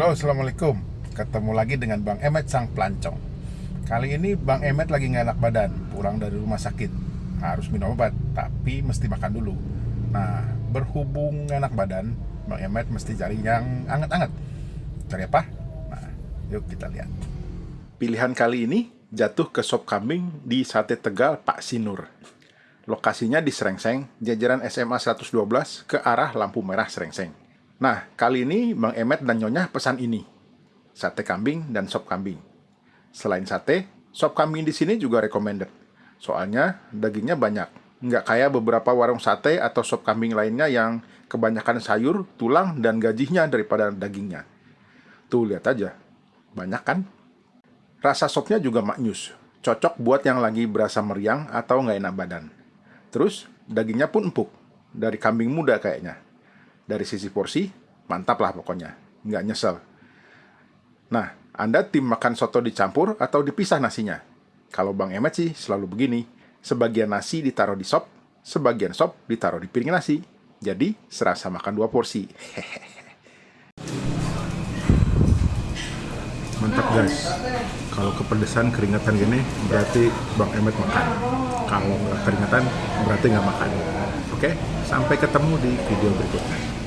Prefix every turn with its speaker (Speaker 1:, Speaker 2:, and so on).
Speaker 1: Halo, Assalamualaikum. Ketemu lagi dengan Bang Emet Sang Pelancong. Kali ini Bang Emet lagi nggak enak badan, pulang dari rumah sakit. Harus minum obat, tapi mesti makan dulu. Nah, berhubung enak badan, Bang Emet mesti cari yang anget-anget. Cari apa? Nah, yuk kita lihat. Pilihan kali ini jatuh ke sop kambing di Sate Tegal Pak Sinur. Lokasinya di Serengseng, jajaran SMA 112 ke arah lampu merah Serengseng. Nah, kali ini Bang Emet dan Nyonya pesan ini. Sate kambing dan sop kambing. Selain sate, sop kambing di sini juga recommended. Soalnya dagingnya banyak. Nggak kayak beberapa warung sate atau sop kambing lainnya yang kebanyakan sayur, tulang, dan gajinya daripada dagingnya. Tuh, lihat aja. Banyak kan? Rasa sopnya juga maknyus. Cocok buat yang lagi berasa meriang atau nggak enak badan. Terus, dagingnya pun empuk. Dari kambing muda kayaknya dari sisi porsi, mantap lah pokoknya. Nggak nyesel. Nah, Anda tim makan soto dicampur atau dipisah nasinya? Kalau Bang Emet sih selalu begini. Sebagian nasi ditaruh di sop, sebagian sop ditaruh di piring nasi. Jadi, serasa makan dua porsi. Mantap guys. Kalau kepedesan keringetan gini, berarti Bang Emet makan. Kalau nggak keringetan, berarti nggak makan. Oke, sampai ketemu di video berikutnya.